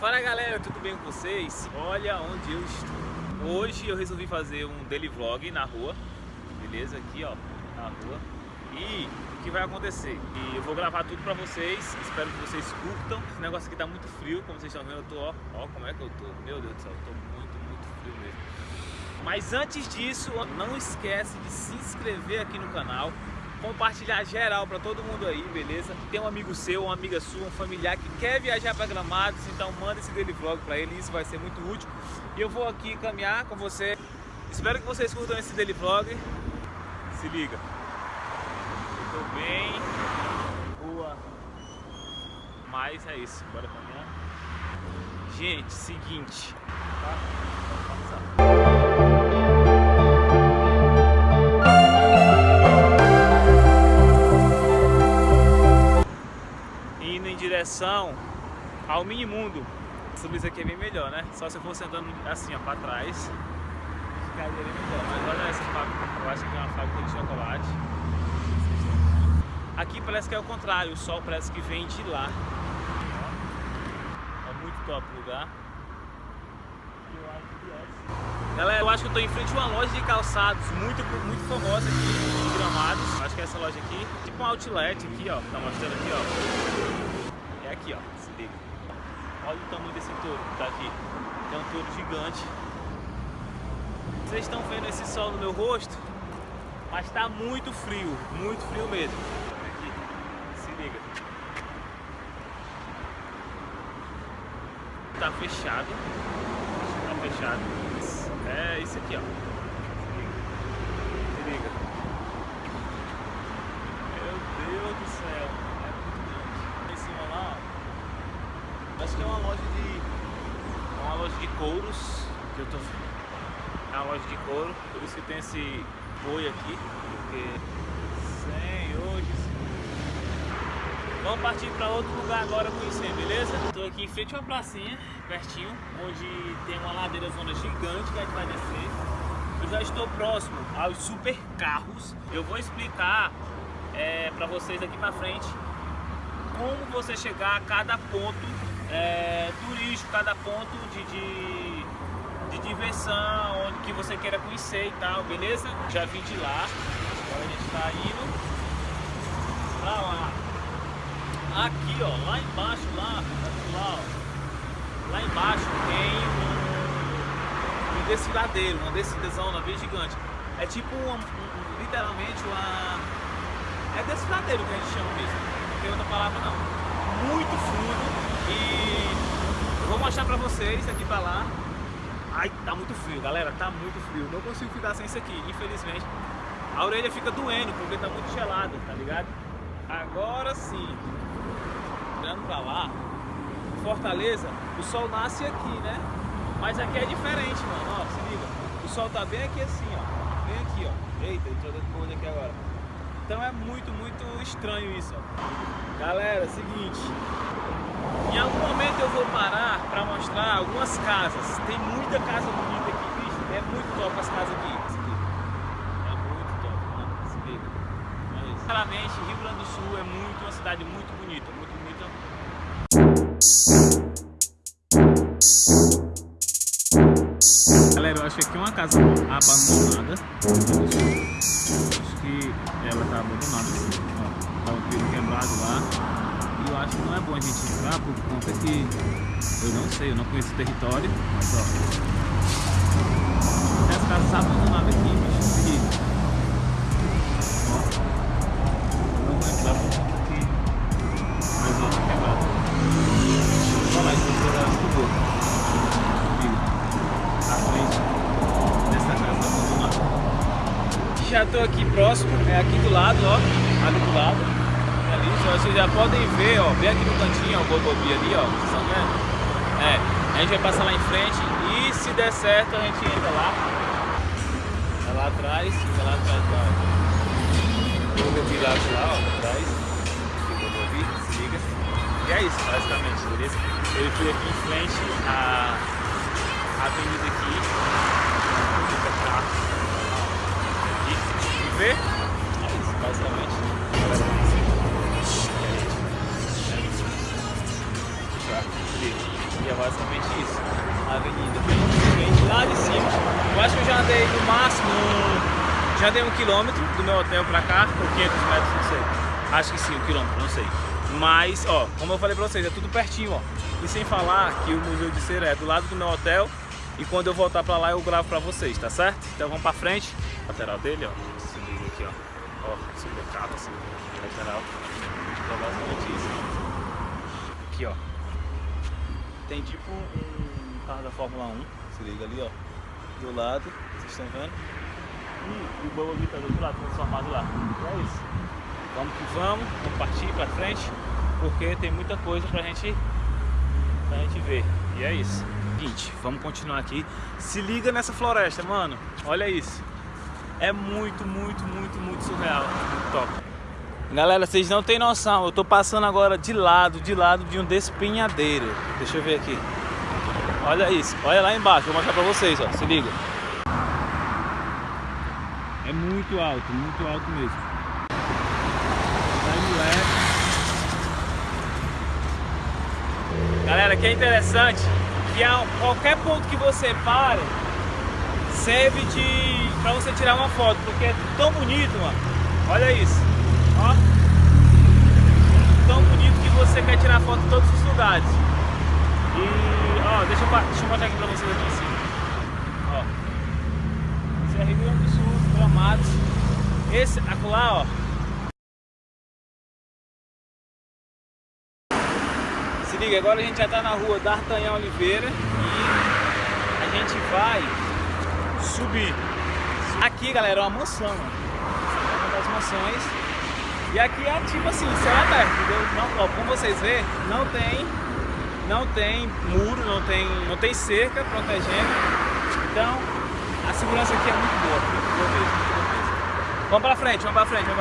Fala galera, tudo bem com vocês? Olha onde eu estou Hoje eu resolvi fazer um daily vlog na rua Beleza? Aqui ó, na rua E o que vai acontecer? E eu vou gravar tudo pra vocês Espero que vocês curtam Esse negócio aqui tá muito frio, como vocês estão vendo Eu tô, ó, ó como é que eu tô Meu Deus do céu, eu tô muito, muito frio mesmo Mas antes disso, não esquece de se inscrever aqui no canal compartilhar geral para todo mundo aí, beleza? Tem um amigo seu, uma amiga sua, um familiar que quer viajar para Gramados, então manda esse daily vlog para ele, isso vai ser muito útil. E eu vou aqui caminhar com você. Espero que vocês curtam esse daily vlog. Se liga. Tô bem, rua, mas é isso, bora caminhar. Gente, seguinte, tá? Ao mini mundo. Subir isso aqui é bem melhor, né? Só se eu fosse andando assim, ó, pra trás, ficaria bem melhor. Mas olha essa fábrica, que é uma fábrica de chocolate. Aqui parece que é o contrário, o sol parece que vem de lá. É muito top o lugar. Galera, eu acho que eu tô em frente a uma loja de calçados muito, muito famosa aqui em Gramados. Acho que é essa loja aqui. Tipo um outlet aqui, ó. Tá mostrando aqui, ó. É aqui, ó, se liga. Olha o tamanho desse touro que tá aqui. É um touro gigante. Vocês estão vendo esse sol no meu rosto? Mas tá muito frio, muito frio mesmo. Aqui, se liga. Tá fechado. Tá fechado. É isso aqui, ó. Se liga. Se liga. Meu Deus do céu. Acho que é uma loja de. uma loja de couros que eu tô. É uma loja de couro, por isso que tem esse boi aqui, porque. Senhor Jesus. Vamos partir para outro lugar agora conhecer, beleza? Estou aqui em frente a uma pracinha, pertinho, onde tem uma ladeira zona gigante que a gente vai descer. Eu já estou próximo aos super carros. Eu vou explicar é, para vocês aqui para frente como você chegar a cada ponto é, turístico, cada ponto de, de, de, diversão, onde que você queira conhecer e tal, beleza? Já vim de lá, agora a gente está indo pra lá. Aqui, ó, lá embaixo, lá, lá, ó, lá embaixo tem um, um desfiladeiro, uma descidazona bem gigante. É tipo um, literalmente uma... É desfiladeiro que a gente chama mesmo, não tem outra palavra não. Muito fundo, e vou mostrar pra vocês daqui pra lá. Ai, tá muito frio, galera, tá muito frio. Não consigo ficar sem isso aqui, infelizmente. A orelha fica doendo porque tá muito gelado, tá ligado? Agora sim, olhando pra lá, Fortaleza, o sol nasce aqui, né? Mas aqui é diferente, mano, ó, se liga. O sol tá bem aqui assim, ó, bem aqui, ó. Eita, entrou dentro do olho aqui agora. Então é muito, muito estranho isso. Galera, seguinte, em algum momento eu vou parar para mostrar algumas casas. Tem muita casa bonita aqui, bicho. É muito top as casas aqui. É muito top, mano. Se liga. Mas, sinceramente, Rio Grande do Sul é muito uma cidade muito bonita, muito bonita. Galera, eu que aqui uma casa abandonada. Acho que ela tá abandonada assim. Ó, tá um fio quebrado lá eu acho que não é bom a gente entrar por conta que eu não sei, eu não conheço o território, mas ó. Tem as casas abandonadas aqui, bicho, aqui. Ó. Não vou entrar por Já tô aqui próximo, é aqui do lado, ó, ali do lado ali, vocês já podem ver, ó, bem aqui no cantinho, ó, o Bobobi ali, ó, vocês estão vendo? É, a gente vai passar lá em frente e se der certo a gente entra lá. Tá lá atrás, fica lá atrás da Bobobi lá, lá, ó, atrás. O Bobobi, se liga. E é isso, basicamente, beleza? Ele foi aqui em frente à avenida aqui. Fica cá. E vê? É isso, basicamente. agora basicamente isso. A avenida vem lá de cima. Eu acho que eu já andei no máximo, já dei um quilômetro do meu hotel pra cá, ou 500 metros, não sei. Acho que sim, um quilômetro, não sei. Mas, ó, como eu falei pra vocês, é tudo pertinho, ó. E sem falar que o Museu de Cera é do lado do meu hotel e quando eu voltar pra lá eu gravo pra vocês, tá certo? Então vamos pra frente. Lateral dele, ó. Se liga aqui, ó. Ó, supercado assim. Lateral. Aqui, ó. Tem tipo um carro da Fórmula 1. Se liga ali, ó. Do lado. Vocês estão vendo? E o Bumblebee tá do outro lado, transformado lá. É isso. Vamos que vamos. Vamos partir pra frente. Porque tem muita coisa pra gente, pra gente ver. E é isso. Seguinte, vamos continuar aqui. Se liga nessa floresta, mano. Olha isso. É muito, muito, muito, muito surreal. Muito top. Galera, vocês não têm noção. Eu tô passando agora de lado, de lado de um despenhadeiro. Deixa eu ver aqui. Olha isso. Olha lá embaixo. Vou mostrar pra vocês, ó. Se liga. É muito alto, muito alto mesmo. Galera, que é interessante que a qualquer ponto que você pare serve de para você tirar uma foto, porque é tão bonito, mano. Olha isso, ó, tão bonito que você quer tirar foto em todos os lugares. E ó, deixa eu, deixa eu mostrar aqui para vocês aqui em cima. Ó, é Rio Grande do Sul, Gramados. Esse acolá, ó, Se liga, agora a gente já está na rua D'Artagnan Oliveira e a gente vai subir. Aqui, galera, é uma mansão, ó. é uma das mansões. E aqui é tipo assim, céu aberto? Não, ó, como vocês vê, não tem, não tem muro, não tem, não tem cerca protegendo. Então, a segurança aqui é muito boa. Vamos pra frente, vamos pra frente. Vamos pra